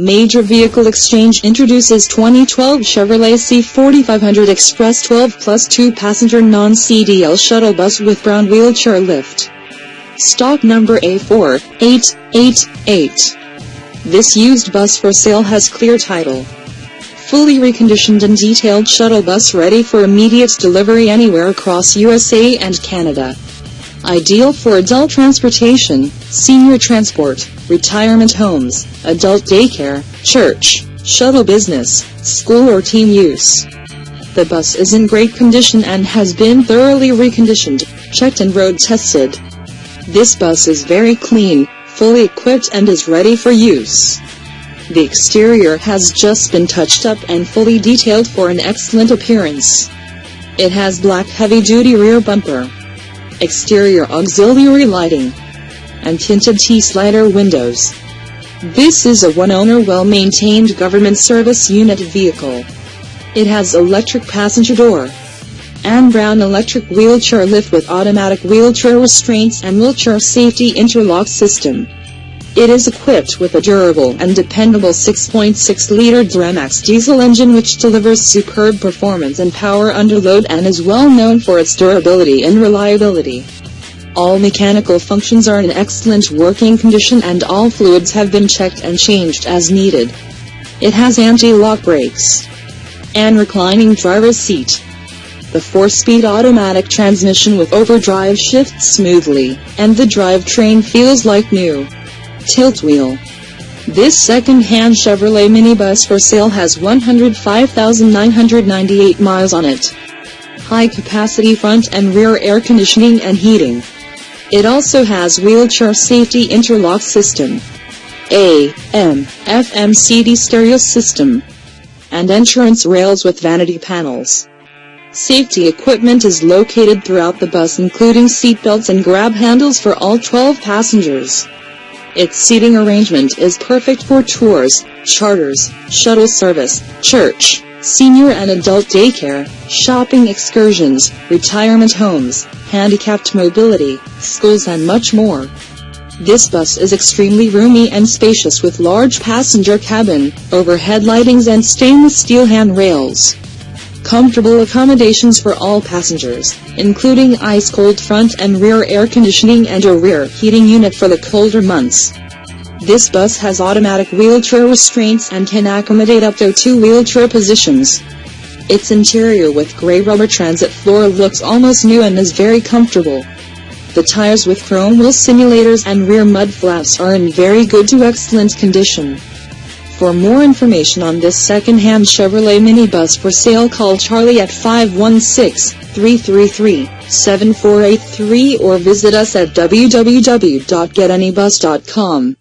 Major Vehicle Exchange introduces 2012 Chevrolet C4500 Express 12 plus 2 passenger non-CDL shuttle bus with Braun wheelchair lift. Stock number A4888. This used bus for sale has clear title. Fully reconditioned and detailed shuttle bus ready for immediate delivery anywhere across USA and Canada. Ideal for adult transportation, senior transport, retirement homes, adult daycare, church, shuttle business, school or team use. The bus is in great condition and has been thoroughly reconditioned, checked and road tested. This bus is very clean, fully equipped and is ready for use. The exterior has just been touched up and fully detailed for an excellent appearance. It has black heavy-duty rear bumper, exterior auxiliary lighting, and tinted T-slider windows. This is a one-owner well-maintained government service unit vehicle. It has electric passenger door and Braun electric wheelchair lift with automatic wheelchair restraints and wheelchair safety interlock system. It is equipped with a durable and dependable 6.6-liter Duramax diesel engine which delivers superb performance and power under load and is well known for its durability and reliability. All mechanical functions are in excellent working condition and all fluids have been checked and changed as needed. It has anti-lock brakes and reclining driver's seat. The 4-speed automatic transmission with overdrive shifts smoothly, and the drivetrain feels like new tilt wheel. This second-hand Chevrolet minibus for sale has 105,998 miles on it. High-capacity front and rear air conditioning and heating. It also has wheelchair safety interlock system, AM, FM CD stereo system, and entrance rails with vanity panels. Safety equipment is located throughout the bus including seatbelts and grab handles for all 12 passengers. Its seating arrangement is perfect for tours, charters, shuttle service, church, senior and adult daycare, shopping excursions, retirement homes, handicapped mobility, schools and much more. This bus is extremely roomy and spacious with large passenger cabin, overhead lightings and stainless steel handrails. Comfortable accommodations for all passengers, including ice-cold front and rear air conditioning and a rear heating unit for the colder months. This bus has automatic wheelchair restraints and can accommodate up to two wheelchair positions. Its interior with gray rubber transit floor looks almost new and is very comfortable. The tires with chrome wheel simulators and rear mud flaps are in very good to excellent condition. For more information on this second-hand Chevrolet minibus for sale call Charlie at 516-333-7483 or visit us at www.getanybus.com.